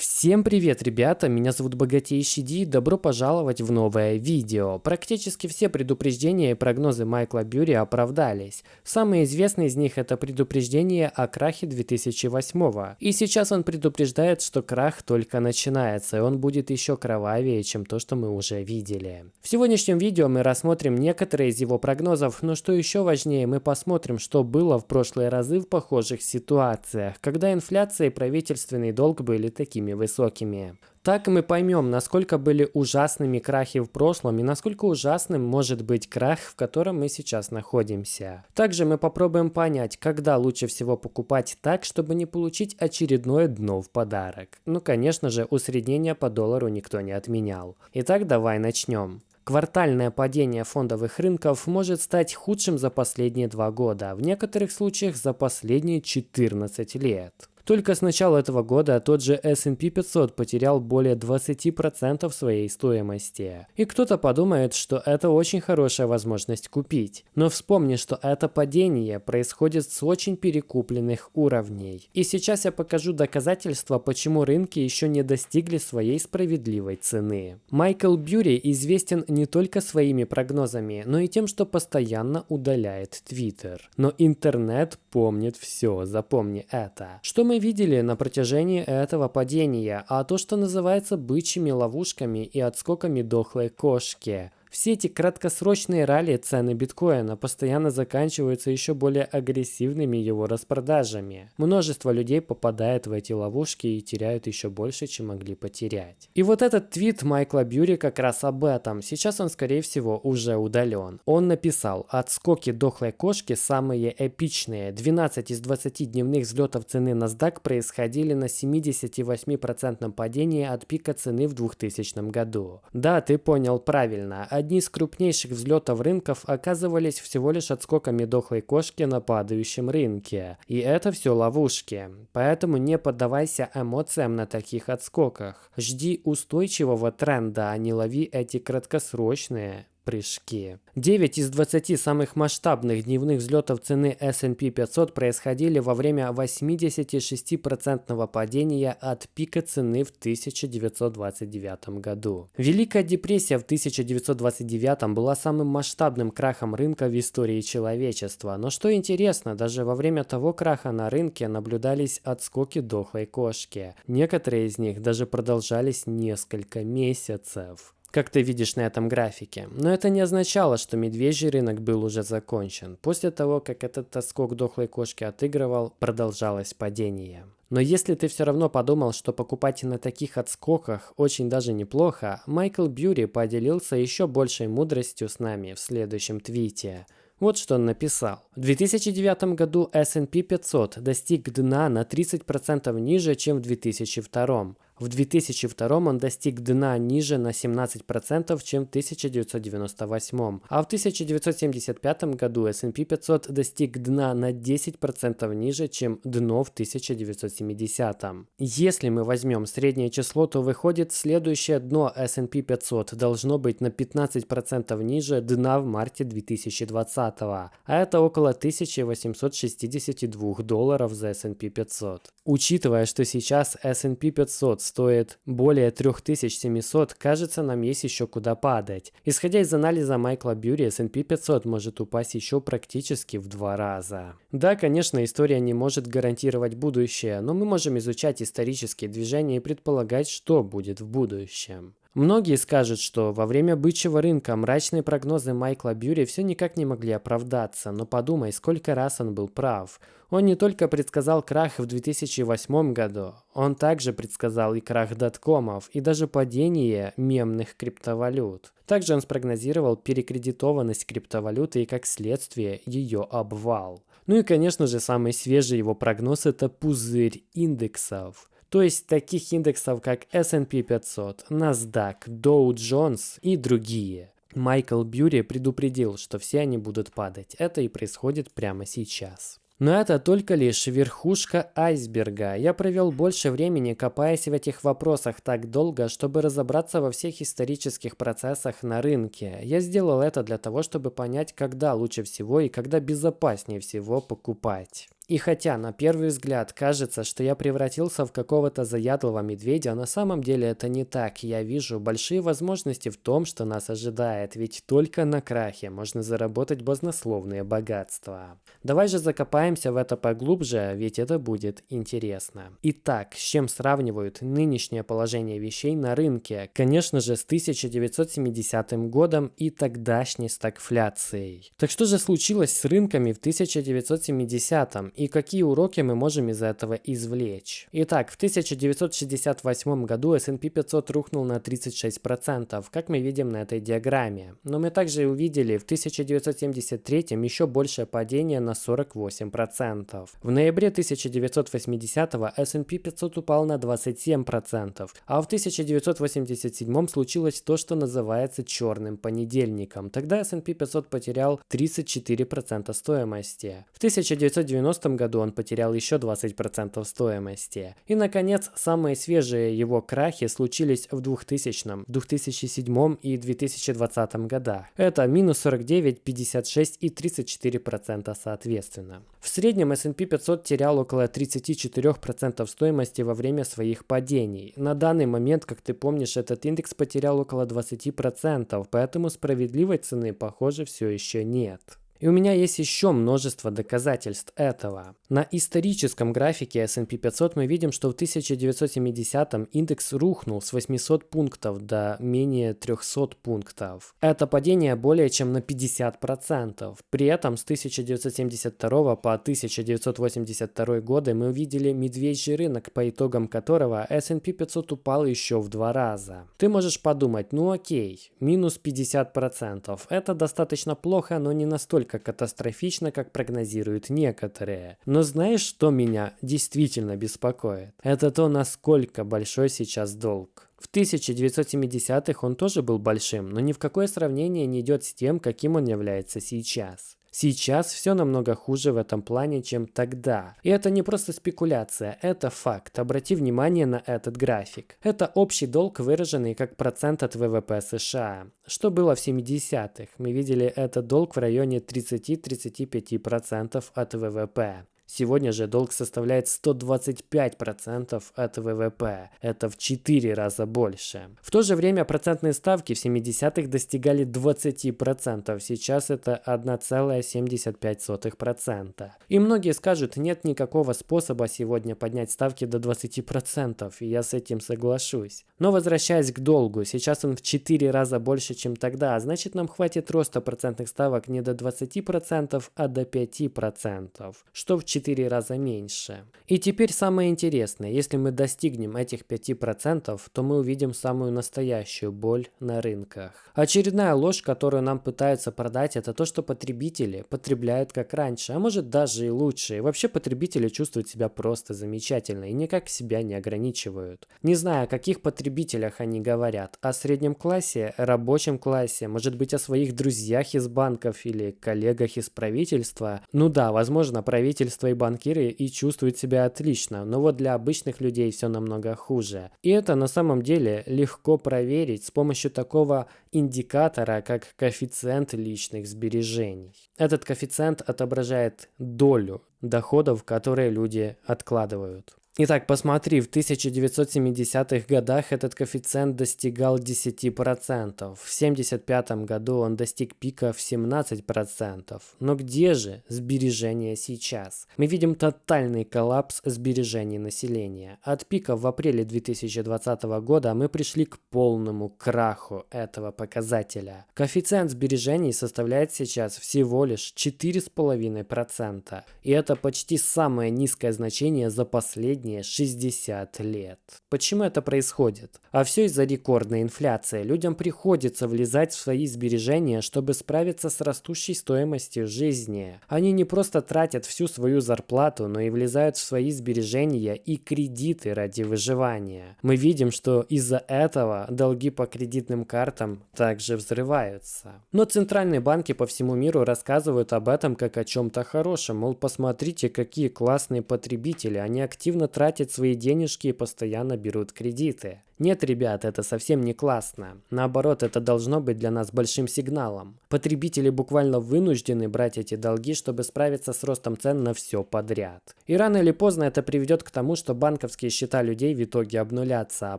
Всем привет, ребята! Меня зовут Богатейший Ди, добро пожаловать в новое видео. Практически все предупреждения и прогнозы Майкла Бюри оправдались. Самый известный из них это предупреждение о крахе 2008 И сейчас он предупреждает, что крах только начинается, и он будет еще кровавее, чем то, что мы уже видели. В сегодняшнем видео мы рассмотрим некоторые из его прогнозов, но что еще важнее, мы посмотрим, что было в прошлые разы в похожих ситуациях, когда инфляция и правительственный долг были такими такими высокими. Так мы поймем, насколько были ужасными крахи в прошлом и насколько ужасным может быть крах, в котором мы сейчас находимся. Также мы попробуем понять, когда лучше всего покупать так, чтобы не получить очередное дно в подарок. Ну, конечно же, усреднение по доллару никто не отменял. Итак, давай начнем. Квартальное падение фондовых рынков может стать худшим за последние два года, в некоторых случаях за последние 14 лет. Только с начала этого года тот же S&P 500 потерял более 20% своей стоимости. И кто-то подумает, что это очень хорошая возможность купить. Но вспомни, что это падение происходит с очень перекупленных уровней. И сейчас я покажу доказательства, почему рынки еще не достигли своей справедливой цены. Майкл Бьюри известен не только своими прогнозами, но и тем, что постоянно удаляет Твиттер. Но интернет помнит все, запомни это. Что мы видели на протяжении этого падения, а то, что называется бычьими ловушками и отскоками дохлой кошки. Все эти краткосрочные ралли цены биткоина постоянно заканчиваются еще более агрессивными его распродажами. Множество людей попадает в эти ловушки и теряют еще больше, чем могли потерять. И вот этот твит Майкла Бьюри как раз об этом. Сейчас он, скорее всего, уже удален. Он написал, отскоки дохлой кошки самые эпичные. 12 из 20 дневных взлетов цены NASDAQ происходили на 78% падении от пика цены в 2000 году. Да, ты понял правильно одни из крупнейших взлетов рынков оказывались всего лишь отскоками дохлой кошки на падающем рынке. И это все ловушки. Поэтому не поддавайся эмоциям на таких отскоках. Жди устойчивого тренда, а не лови эти краткосрочные прыжки. 9 из 20 самых масштабных дневных взлетов цены S&P 500 происходили во время 86% падения от пика цены в 1929 году. Великая депрессия в 1929 была самым масштабным крахом рынка в истории человечества. Но что интересно, даже во время того краха на рынке наблюдались отскоки дохлой кошки. Некоторые из них даже продолжались несколько месяцев как ты видишь на этом графике. Но это не означало, что медвежий рынок был уже закончен. После того, как этот тоскок дохлой кошки отыгрывал, продолжалось падение. Но если ты все равно подумал, что покупать на таких отскоках очень даже неплохо, Майкл Бьюри поделился еще большей мудростью с нами в следующем твите. Вот что он написал. В 2009 году S&P 500 достиг дна на 30% ниже, чем в 2002. В 2002 он достиг дна ниже на 17%, чем в 1998, а в 1975 году S&P 500 достиг дна на 10% ниже, чем дно в 1970. Если мы возьмем среднее число, то выходит следующее дно S&P 500 должно быть на 15% ниже дна в марте 2020, а это около 1862 долларов за S&P 500. Учитывая, что сейчас S&P 500 стоит более 3700, кажется, нам есть еще куда падать. Исходя из анализа Майкла Бьюри, S&P 500 может упасть еще практически в два раза. Да, конечно, история не может гарантировать будущее, но мы можем изучать исторические движения и предполагать, что будет в будущем. Многие скажут, что во время бычьего рынка мрачные прогнозы Майкла Бьюри все никак не могли оправдаться, но подумай, сколько раз он был прав. Он не только предсказал крах в 2008 году, он также предсказал и крах доткомов, и даже падение мемных криптовалют. Также он спрогнозировал перекредитованность криптовалюты и как следствие ее обвал. Ну и конечно же самый свежий его прогноз это пузырь индексов то есть таких индексов как S&P 500, NASDAQ, Dow Jones и другие. Майкл Бьюри предупредил, что все они будут падать. Это и происходит прямо сейчас. Но это только лишь верхушка айсберга. Я провел больше времени, копаясь в этих вопросах так долго, чтобы разобраться во всех исторических процессах на рынке. Я сделал это для того, чтобы понять, когда лучше всего и когда безопаснее всего покупать. И хотя на первый взгляд кажется, что я превратился в какого-то заядлого медведя, на самом деле это не так. Я вижу большие возможности в том, что нас ожидает, ведь только на крахе можно заработать баснословные богатства. Давай же закопаемся в это поглубже, ведь это будет интересно. Итак, с чем сравнивают нынешнее положение вещей на рынке? Конечно же, с 1970 годом и тогдашней стагфляцией. Так что же случилось с рынками в 1970 и какие уроки мы можем из этого извлечь? Итак, в 1968 году S&P 500 рухнул на 36%, как мы видим на этой диаграмме. Но мы также увидели в 1973 еще большее падение на 48%. В ноябре 1980 S&P 500 упал на 27%, а в 1987 случилось то, что называется черным понедельником. Тогда S&P 500 потерял 34% стоимости. В 1990 году он потерял еще 20% стоимости. И, наконец, самые свежие его крахи случились в 2000, 2007 и 2020 годах. Это минус 49, 56 и 34% соответственно. В среднем S&P 500 терял около 34% стоимости во время своих падений. На данный момент, как ты помнишь, этот индекс потерял около 20%, поэтому справедливой цены, похоже, все еще нет. И у меня есть еще множество доказательств этого. На историческом графике S&P 500 мы видим, что в 1970-м индекс рухнул с 800 пунктов до менее 300 пунктов. Это падение более чем на 50%. При этом с 1972 по 1982 годы мы увидели медвежий рынок, по итогам которого S&P 500 упал еще в два раза. Ты можешь подумать, ну окей, минус 50%. Это достаточно плохо, но не настолько настолько катастрофично, как прогнозируют некоторые. Но знаешь, что меня действительно беспокоит? Это то, насколько большой сейчас долг. В 1970-х он тоже был большим, но ни в какое сравнение не идет с тем, каким он является сейчас. Сейчас все намного хуже в этом плане, чем тогда. И это не просто спекуляция, это факт. Обрати внимание на этот график. Это общий долг, выраженный как процент от ВВП США. Что было в 70-х? Мы видели этот долг в районе 30-35% от ВВП. Сегодня же долг составляет 125% от ВВП. Это в 4 раза больше. В то же время процентные ставки в 70-х достигали 20%. Сейчас это 1,75%. И многие скажут, нет никакого способа сегодня поднять ставки до 20%. И я с этим соглашусь. Но возвращаясь к долгу, сейчас он в 4 раза больше, чем тогда. Значит нам хватит роста процентных ставок не до 20%, а до 5%. Что в 4 4 раза меньше. И теперь самое интересное, если мы достигнем этих 5%, то мы увидим самую настоящую боль на рынках. Очередная ложь, которую нам пытаются продать, это то, что потребители потребляют как раньше, а может даже и лучше. И вообще потребители чувствуют себя просто замечательно и никак себя не ограничивают. Не знаю, о каких потребителях они говорят, о среднем классе, рабочем классе, может быть о своих друзьях из банков или коллегах из правительства. Ну да, возможно, правительство и банкиры и чувствуют себя отлично, но вот для обычных людей все намного хуже. И это на самом деле легко проверить с помощью такого индикатора, как коэффициент личных сбережений. Этот коэффициент отображает долю доходов, которые люди откладывают. Итак, посмотри, в 1970-х годах этот коэффициент достигал 10%. В 1975 году он достиг пика в 17%. Но где же сбережения сейчас? Мы видим тотальный коллапс сбережений населения. От пика в апреле 2020 года мы пришли к полному краху этого показателя. Коэффициент сбережений составляет сейчас всего лишь 4,5%. И это почти самое низкое значение за последние последние 60 лет. Почему это происходит? А все из-за рекордной инфляции. Людям приходится влезать в свои сбережения, чтобы справиться с растущей стоимостью жизни. Они не просто тратят всю свою зарплату, но и влезают в свои сбережения и кредиты ради выживания. Мы видим, что из-за этого долги по кредитным картам также взрываются. Но центральные банки по всему миру рассказывают об этом как о чем-то хорошем. Мол, посмотрите, какие классные потребители. Они активно тратят свои денежки и постоянно берут кредиты. Нет, ребят, это совсем не классно. Наоборот, это должно быть для нас большим сигналом. Потребители буквально вынуждены брать эти долги, чтобы справиться с ростом цен на все подряд. И рано или поздно это приведет к тому, что банковские счета людей в итоге обнулятся, а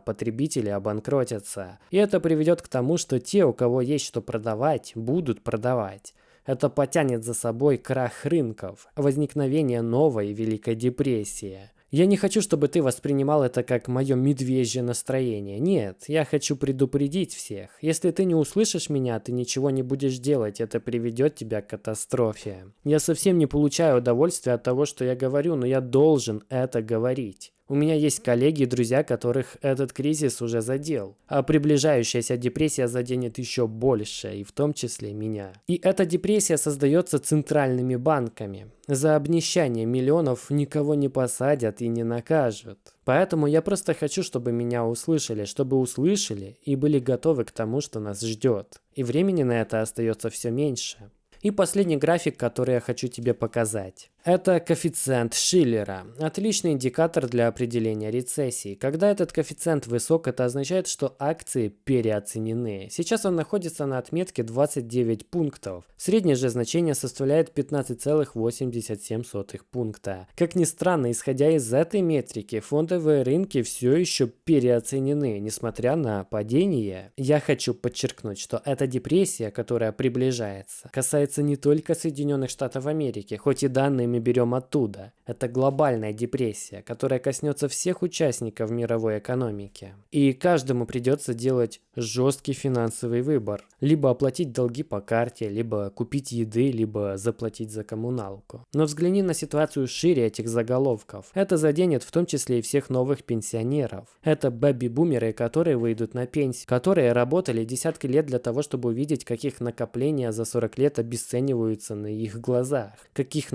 потребители обанкротятся. И это приведет к тому, что те, у кого есть что продавать, будут продавать. Это потянет за собой крах рынков, возникновение новой Великой депрессии. Я не хочу, чтобы ты воспринимал это как мое медвежье настроение. Нет, я хочу предупредить всех. Если ты не услышишь меня, ты ничего не будешь делать, это приведет тебя к катастрофе. Я совсем не получаю удовольствия от того, что я говорю, но я должен это говорить. У меня есть коллеги и друзья, которых этот кризис уже задел, а приближающаяся депрессия заденет еще больше, и в том числе меня. И эта депрессия создается центральными банками. За обнищание миллионов никого не посадят и не накажут. Поэтому я просто хочу, чтобы меня услышали, чтобы услышали и были готовы к тому, что нас ждет. И времени на это остается все меньше. И последний график, который я хочу тебе показать. Это коэффициент Шиллера. Отличный индикатор для определения рецессии. Когда этот коэффициент высок, это означает, что акции переоценены. Сейчас он находится на отметке 29 пунктов. Среднее же значение составляет 15,87 пункта. Как ни странно, исходя из этой метрики, фондовые рынки все еще переоценены, несмотря на падение. Я хочу подчеркнуть, что эта депрессия, которая приближается, касается не только Соединенных Штатов Америки, хоть и данные мы берем оттуда. Это глобальная депрессия, которая коснется всех участников мировой экономики. И каждому придется делать жесткий финансовый выбор. Либо оплатить долги по карте, либо купить еды, либо заплатить за коммуналку. Но взгляни на ситуацию шире этих заголовков. Это заденет в том числе и всех новых пенсионеров. Это бэби-бумеры, которые выйдут на пенсию, которые работали десятки лет для того, чтобы увидеть, как их накопления за 40 лет обесцениваются на их глазах, каких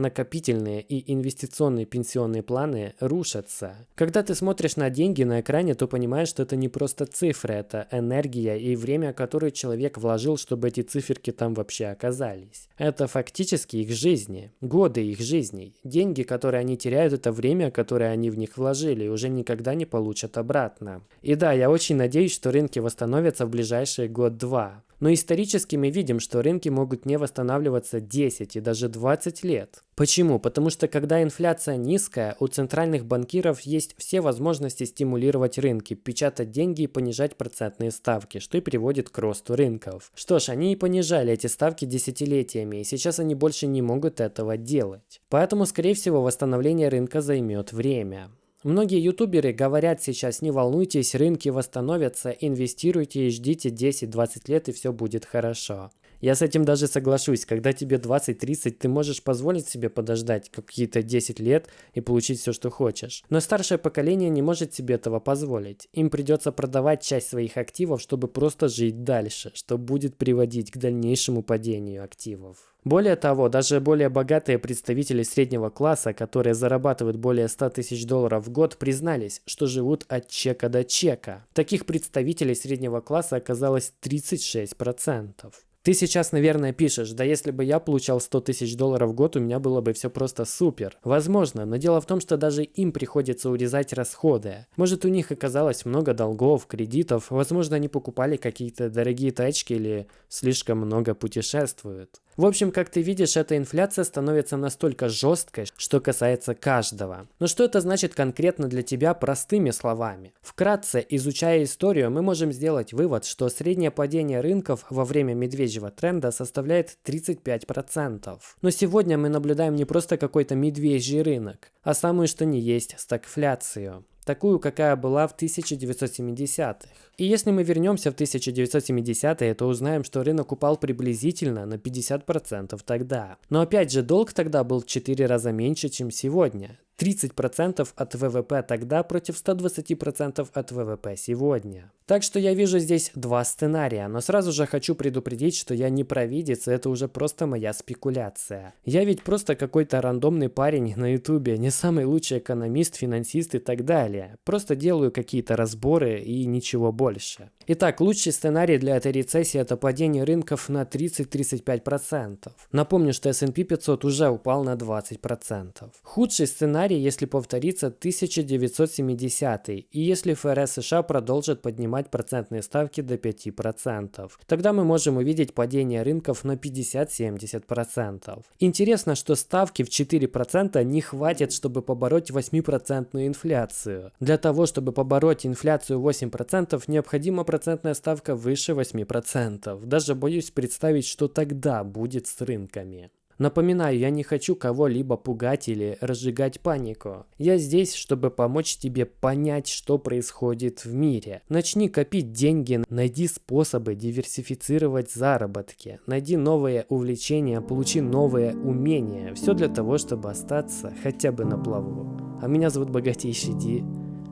накопительные и инвестиционные пенсионные планы рушатся. Когда ты смотришь на деньги на экране, то понимаешь, что это не просто цифры, это энергия и время, которое человек вложил, чтобы эти циферки там вообще оказались. Это фактически их жизни, годы их жизней. Деньги, которые они теряют, это время, которое они в них вложили и уже никогда не получат обратно. И да, я очень надеюсь, что рынки восстановятся в ближайшие год-два. Но исторически мы видим, что рынки могут не восстанавливаться 10 и даже 20 лет. Почему? Потому что когда инфляция низкая, у центральных банкиров есть все возможности стимулировать рынки, печатать деньги и понижать процентные ставки, что и приводит к росту рынков. Что ж, они и понижали эти ставки десятилетиями, и сейчас они больше не могут этого делать. Поэтому, скорее всего, восстановление рынка займет время. Многие ютуберы говорят сейчас, не волнуйтесь, рынки восстановятся, инвестируйте и ждите 10-20 лет и все будет хорошо. Я с этим даже соглашусь. Когда тебе 20-30, ты можешь позволить себе подождать какие-то 10 лет и получить все, что хочешь. Но старшее поколение не может себе этого позволить. Им придется продавать часть своих активов, чтобы просто жить дальше, что будет приводить к дальнейшему падению активов. Более того, даже более богатые представители среднего класса, которые зарабатывают более 100 тысяч долларов в год, признались, что живут от чека до чека. Таких представителей среднего класса оказалось 36%. Ты сейчас, наверное, пишешь, да если бы я получал 100 тысяч долларов в год, у меня было бы все просто супер. Возможно, но дело в том, что даже им приходится урезать расходы. Может, у них оказалось много долгов, кредитов, возможно, они покупали какие-то дорогие тачки или слишком много путешествуют. В общем, как ты видишь, эта инфляция становится настолько жесткой, что касается каждого. Но что это значит конкретно для тебя простыми словами? Вкратце, изучая историю, мы можем сделать вывод, что среднее падение рынков во время медвежьего тренда составляет 35%. Но сегодня мы наблюдаем не просто какой-то медвежий рынок, а самую что ни есть стагфляцию такую, какая была в 1970-х. И если мы вернемся в 1970-е, то узнаем, что рынок упал приблизительно на 50% тогда. Но опять же, долг тогда был в 4 раза меньше, чем сегодня. 30% от ВВП тогда против 120% от ВВП сегодня. Так что я вижу здесь два сценария, но сразу же хочу предупредить, что я не провидец, и это уже просто моя спекуляция. Я ведь просто какой-то рандомный парень на ютубе, не самый лучший экономист, финансист и так далее. Просто делаю какие-то разборы и ничего больше. Итак, лучший сценарий для этой рецессии это падение рынков на 30-35%. Напомню, что S&P 500 уже упал на 20%. Худший сценарий сценарий, если повторится 1970 и если ФРС США продолжит поднимать процентные ставки до 5%. Тогда мы можем увидеть падение рынков на 50-70%. Интересно, что ставки в 4% не хватит, чтобы побороть 8% инфляцию. Для того, чтобы побороть инфляцию 8%, необходима процентная ставка выше 8%. Даже боюсь представить, что тогда будет с рынками. Напоминаю, я не хочу кого-либо пугать или разжигать панику. Я здесь, чтобы помочь тебе понять, что происходит в мире. Начни копить деньги, найди способы диверсифицировать заработки, найди новые увлечения, получи новые умения. Все для того, чтобы остаться хотя бы на плаву. А меня зовут Богатейший Ди.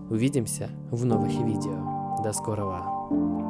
Увидимся в новых видео. До скорого.